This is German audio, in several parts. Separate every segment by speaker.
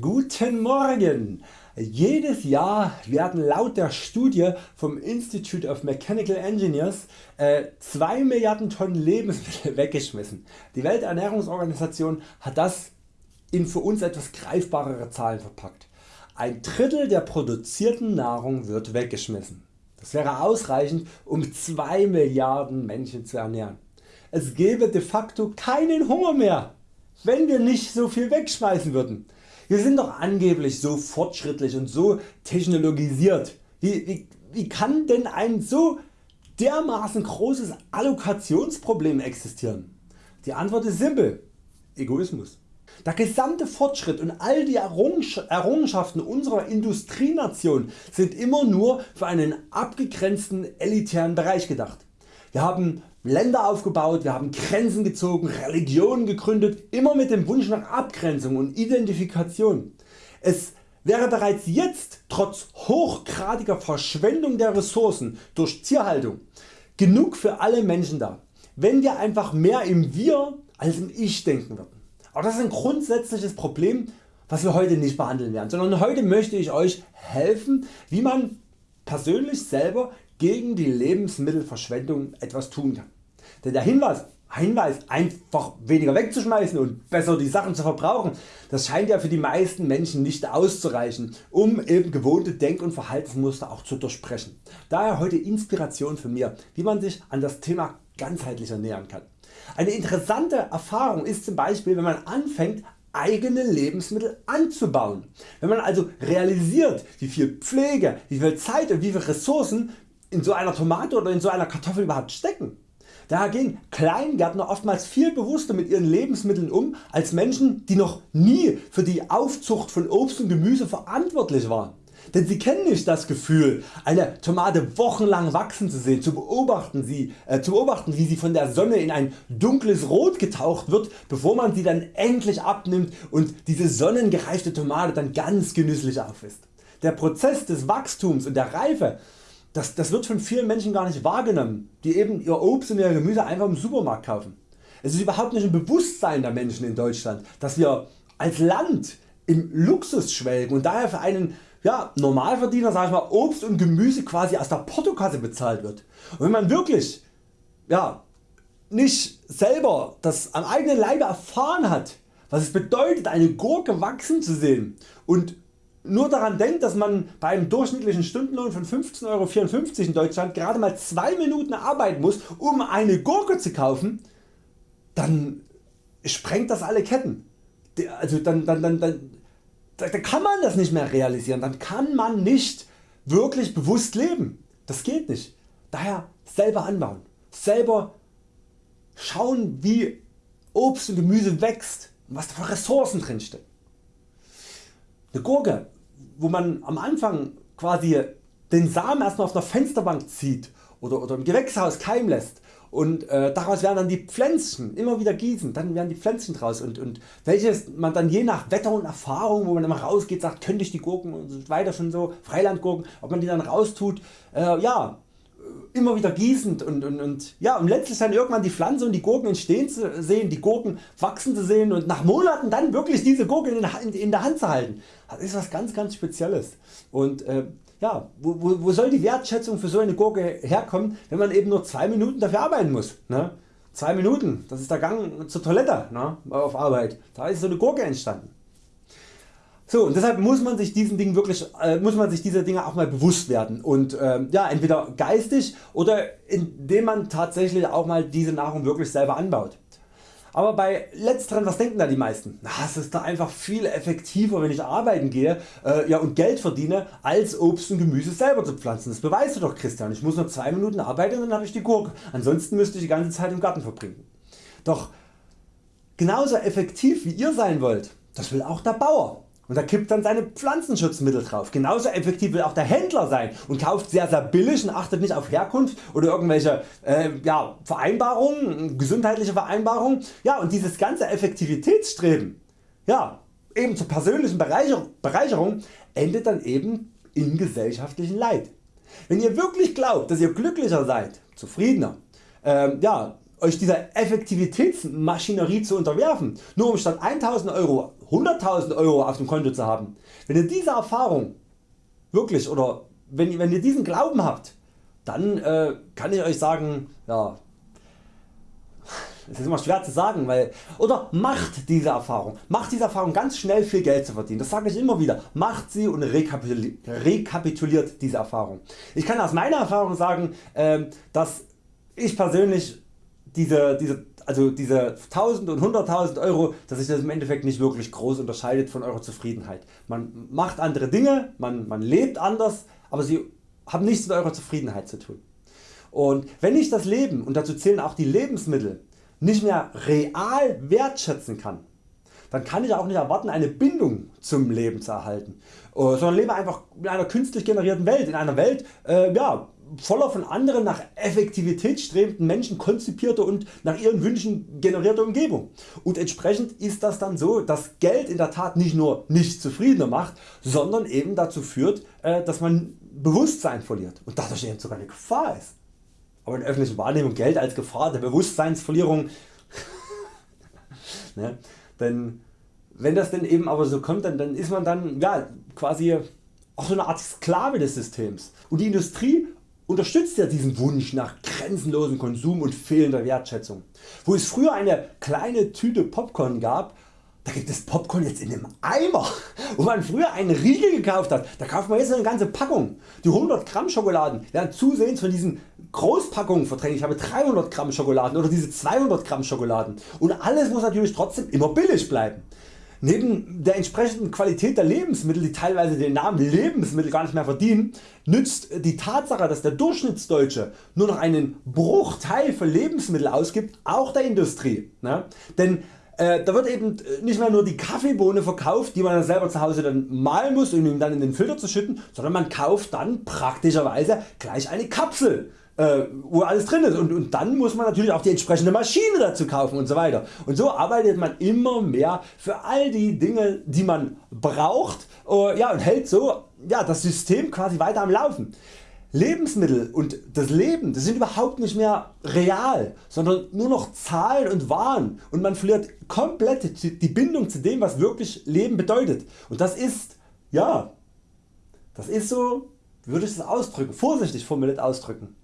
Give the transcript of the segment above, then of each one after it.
Speaker 1: Guten Morgen! Jedes Jahr werden laut der Studie vom Institute of Mechanical Engineers äh, 2 Milliarden Tonnen Lebensmittel weggeschmissen. Die Welternährungsorganisation hat das in für uns etwas greifbarere Zahlen verpackt. Ein Drittel der produzierten Nahrung wird weggeschmissen. Das wäre ausreichend um 2 Milliarden Menschen zu ernähren. Es gäbe de facto keinen Hunger mehr, wenn wir nicht so viel wegschmeißen würden. Wir sind doch angeblich so fortschrittlich und so technologisiert. Wie, wie, wie kann denn ein so dermaßen großes Allokationsproblem existieren? Die Antwort ist simpel. Egoismus. Der gesamte Fortschritt und all die Errungenschaften unserer Industrienation sind immer nur für einen abgegrenzten elitären Bereich gedacht. Wir haben Länder aufgebaut, wir haben Grenzen gezogen, Religionen gegründet, immer mit dem Wunsch nach Abgrenzung und Identifikation. Es wäre bereits jetzt trotz hochgradiger Verschwendung der Ressourcen durch Tierhaltung genug für alle Menschen da, wenn wir einfach mehr im Wir als im Ich denken würden. Aber das ist ein grundsätzliches Problem was wir heute nicht behandeln werden, sondern heute möchte ich Euch helfen wie man persönlich selber gegen die Lebensmittelverschwendung etwas tun kann. Denn der Hinweis, Hinweis einfach weniger wegzuschmeißen und besser die Sachen zu verbrauchen, das scheint ja für die meisten Menschen nicht auszureichen um eben gewohnte Denk- und Verhaltensmuster auch zu durchbrechen. Daher heute Inspiration von mir wie man sich an das Thema ganzheitlicher nähern kann. Eine interessante Erfahrung ist zum Beispiel wenn man anfängt eigene Lebensmittel anzubauen. Wenn man also realisiert wie viel Pflege, wie viel Zeit und wie viel Ressourcen in so einer Tomate oder in so einer Kartoffel überhaupt stecken. Daher gehen Kleingärtner oftmals viel bewusster mit ihren Lebensmitteln um als Menschen die noch nie für die Aufzucht von Obst und Gemüse verantwortlich waren. Denn sie kennen nicht das Gefühl eine Tomate wochenlang wachsen zu sehen, zu beobachten, sie, äh, zu beobachten wie sie von der Sonne in ein dunkles Rot getaucht wird bevor man sie dann endlich abnimmt und diese sonnengereifte Tomate dann ganz genüsslich aufisst. Der Prozess des Wachstums und der Reife das, das wird von vielen Menschen gar nicht wahrgenommen, die eben ihr Obst und ihr Gemüse einfach im Supermarkt kaufen. Es ist überhaupt nicht im Bewusstsein der Menschen in Deutschland, dass wir als Land im Luxus schwelgen und daher für einen ja, Normalverdiener sag ich mal, Obst und Gemüse quasi aus der Portokasse bezahlt wird. Und wenn man wirklich ja, nicht selber das am eigenen Leibe erfahren hat, was es bedeutet eine Gurke wachsen zu sehen und nur daran denkt dass man bei einem durchschnittlichen Stundenlohn von 15,54 Euro in Deutschland gerade mal 2 Minuten arbeiten muss um eine Gurke zu kaufen, dann sprengt das alle Ketten. Also dann, dann, dann, dann, da kann man das nicht mehr realisieren, dann kann man nicht wirklich bewusst leben. Das geht nicht. Daher selber anbauen, selber schauen wie Obst und Gemüse wächst und was da für Ressourcen drin stecken. Eine Gurke wo man am Anfang quasi den Samen erstmal auf der Fensterbank zieht oder, oder im Gewächshaus keimen lässt und äh, daraus werden dann die Pflänzchen immer wieder gießen, dann werden die Pflänzchen draus und, und welches man dann je nach Wetter und Erfahrung wo man immer rausgeht sagt könnte ich die Gurken und so weiter schon so Freilandgurken ob man die dann raustut äh, ja immer wieder gießend und, und, und, ja, und letztlich dann irgendwann die Pflanze und die Gurken entstehen zu sehen, die Gurken wachsen zu sehen und nach Monaten dann wirklich diese Gurken in, in, in der Hand zu halten. Das ist was ganz ganz Spezielles. Und äh, ja, wo, wo, wo, soll die Wertschätzung für so eine Gurke herkommen, wenn man eben nur 2 Minuten dafür arbeiten muss. Ne? 2 Minuten, das ist der Gang zur Toilette ne? auf Arbeit. Da ist so eine Gurke entstanden. So, und deshalb muss man sich diesen Dingen wirklich, äh, muss man sich dieser Dinge auch mal bewusst werden und ähm, ja, entweder geistig oder indem man tatsächlich auch mal diese Nahrung wirklich selber anbaut. Aber bei letzteren, was denken da die meisten? Na, es ist da einfach viel effektiver wenn ich arbeiten gehe äh, ja, und Geld verdiene als Obst und Gemüse selber zu pflanzen. Das beweist du doch Christian, ich muss nur 2 Minuten arbeiten und dann habe ich die Gurke, ansonsten müsste ich die ganze Zeit im Garten verbringen. Doch genauso effektiv wie ihr sein wollt, das will auch der Bauer und er kippt dann seine Pflanzenschutzmittel drauf. Genauso effektiv will auch der Händler sein und kauft sehr sehr billig und achtet nicht auf Herkunft oder irgendwelche äh, ja, Vereinbarungen, gesundheitliche Vereinbarungen. Ja, und dieses ganze Effektivitätsstreben ja, eben zur persönlichen Bereicher Bereicherung endet dann eben in gesellschaftlichen Leid. Wenn ihr wirklich glaubt dass ihr glücklicher seid, zufriedener, äh, ja, Euch dieser Effektivitätsmaschinerie zu unterwerfen, nur um statt 1000 Euro 100.000 Euro auf dem Konto zu haben. Wenn ihr diese Erfahrung wirklich oder wenn, wenn ihr diesen Glauben habt, dann äh, kann ich Euch sagen, ja, das ist immer schwer zu sagen, weil, oder macht diese Erfahrung, macht diese Erfahrung ganz schnell viel Geld zu verdienen, das sage ich immer wieder, macht sie und rekapituliert diese Erfahrung. Ich kann aus meiner Erfahrung sagen, ähm, dass ich persönlich diese, diese, also diese 1000 und 100.000 Euro, dass sich das im Endeffekt nicht wirklich groß unterscheidet von eurer Zufriedenheit. Man macht andere Dinge, man, man lebt anders, aber sie haben nichts mit eurer Zufriedenheit zu tun. Und wenn ich das Leben, und dazu zählen auch die Lebensmittel, nicht mehr real wertschätzen kann, dann kann ich auch nicht erwarten eine Bindung zum Leben zu erhalten, äh, sondern lebe einfach in einer künstlich generierten Welt, in einer Welt äh, ja, voller von anderen nach Effektivität strebenden Menschen konzipierte und nach ihren Wünschen generierte Umgebung. Und entsprechend ist das dann so, dass Geld in der Tat nicht nur nicht zufriedener macht, sondern eben dazu führt, äh, dass man Bewusstsein verliert und dadurch eben sogar eine Gefahr ist. Aber in der öffentlichen Wahrnehmung Geld als Gefahr der Bewusstseinsverlierung. ne? Denn wenn das denn eben aber so kommt, dann, dann ist man dann ja, quasi auch so eine Art Sklave des Systems. Und die Industrie unterstützt ja diesen Wunsch nach grenzenlosem Konsum und fehlender Wertschätzung. Wo es früher eine kleine Tüte Popcorn gab, da gibt es Popcorn jetzt in einem Eimer. Wo man früher einen Riegel gekauft hat, da kauft man jetzt eine ganze Packung. Die 100 Gramm Schokoladen werden zusehends von diesen Großpackungen verdrängt. Ich habe 300 Gramm Schokoladen oder diese 200 Gramm Schokoladen. Und alles muss natürlich trotzdem immer billig bleiben. Neben der entsprechenden Qualität der Lebensmittel, die teilweise den Namen Lebensmittel gar nicht mehr verdienen, nützt die Tatsache, dass der Durchschnittsdeutsche nur noch einen Bruchteil für Lebensmittel ausgibt, auch der Industrie. Ne? Denn äh, da wird eben nicht mehr nur die Kaffeebohne verkauft, die man dann selber zu Hause dann mahlen muss, um ihn dann in den Filter zu schütten, sondern man kauft dann praktischerweise gleich eine Kapsel äh, wo alles drin ist und, und dann muss man natürlich auch die entsprechende Maschine dazu kaufen und so weiter. Und so arbeitet man immer mehr für all die Dinge die man braucht äh, ja, und hält so ja, das System quasi weiter am Laufen. Lebensmittel und das Leben das sind überhaupt nicht mehr real, sondern nur noch Zahlen und Waren und man verliert komplett die Bindung zu dem was wirklich Leben bedeutet. Und das ist, ja, das ist so, würde ich das ausdrücken, vorsichtig formuliert ausdrücken.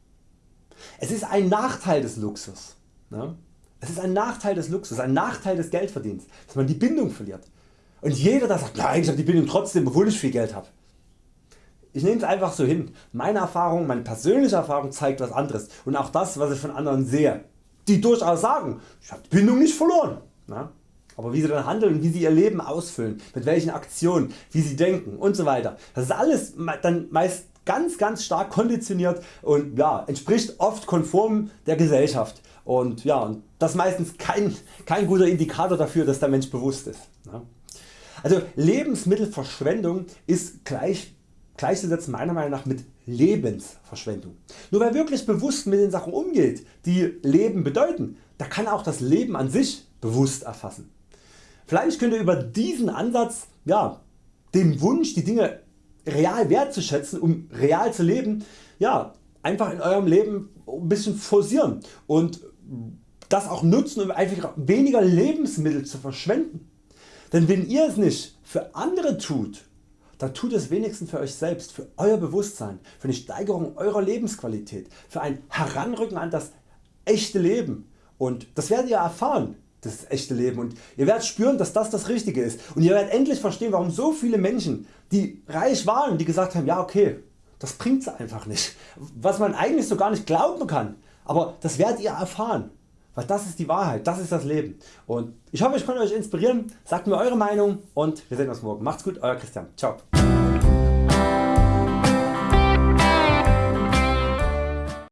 Speaker 1: Es ist ein Nachteil des Luxus. Ne? Es ist ein Nachteil des Luxus, ein Nachteil des Geldverdienens, dass man die Bindung verliert. Und jeder der sagt, nein ich habe die Bindung trotzdem obwohl ich viel Geld habe. Ich nehme es einfach so hin. Meine Erfahrung, meine persönliche Erfahrung zeigt was anderes und auch das was ich von anderen sehe, die durchaus sagen, ich habe die Bindung nicht verloren. Ne? Aber wie sie dann handeln, wie sie ihr Leben ausfüllen, mit welchen Aktionen, wie sie denken und so weiter. Das ist alles dann meist ganz ganz stark konditioniert und ja, entspricht oft konform der Gesellschaft und ja, und das ist meistens kein, kein guter Indikator dafür dass der Mensch bewusst ist. Also Lebensmittelverschwendung ist gleich, gleichzusetzen meiner Meinung nach mit Lebensverschwendung. Nur wer wirklich bewusst mit den Sachen umgeht die Leben bedeuten, da kann auch das Leben an sich bewusst erfassen. Vielleicht könnt ihr über diesen Ansatz ja, den Wunsch die Dinge real wertzuschätzen, um real zu leben, ja, einfach in eurem Leben ein bisschen forcieren und das auch nutzen um einfach weniger Lebensmittel zu verschwenden. Denn wenn ihr es nicht für andere tut, dann tut es wenigstens für Euch selbst, für Euer Bewusstsein, für eine Steigerung Eurer Lebensqualität, für ein Heranrücken an das echte Leben und das werdet ihr erfahren das echte Leben. Und ihr werdet spüren dass das das Richtige ist. Und ihr werdet endlich verstehen warum so viele Menschen die reich waren die gesagt haben ja okay das bringt's einfach nicht. Was man eigentlich so gar nicht glauben kann. Aber das werdet ihr erfahren. Weil das ist die Wahrheit, das ist das Leben. Und ich hoffe ich konnte Euch inspirieren, sagt mir Eure Meinung und wir sehen uns morgen. Macht's gut Euer Christian. Ciao.